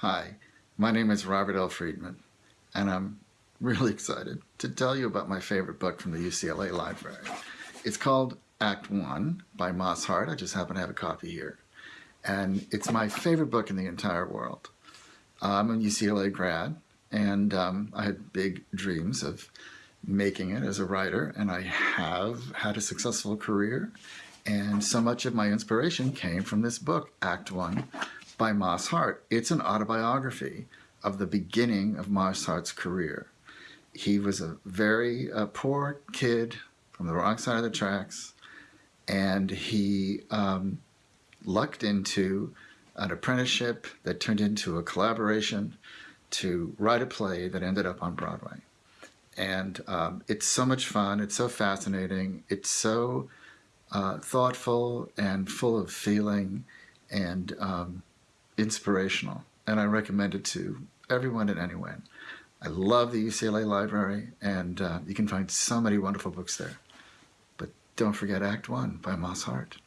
Hi, my name is Robert L. Friedman, and I'm really excited to tell you about my favorite book from the UCLA Library. It's called Act One by Moss Hart. I just happen to have a copy here. And it's my favorite book in the entire world. I'm a UCLA grad, and um, I had big dreams of making it as a writer, and I have had a successful career. And so much of my inspiration came from this book, Act One by Moss Hart. It's an autobiography of the beginning of Moss Hart's career. He was a very uh, poor kid from the wrong side of the tracks, and he um, lucked into an apprenticeship that turned into a collaboration to write a play that ended up on Broadway. And um, it's so much fun, it's so fascinating, it's so uh, thoughtful and full of feeling and um, inspirational. And I recommend it to everyone and anyone. I love the UCLA Library, and uh, you can find so many wonderful books there. But don't forget Act One by Moss Hart.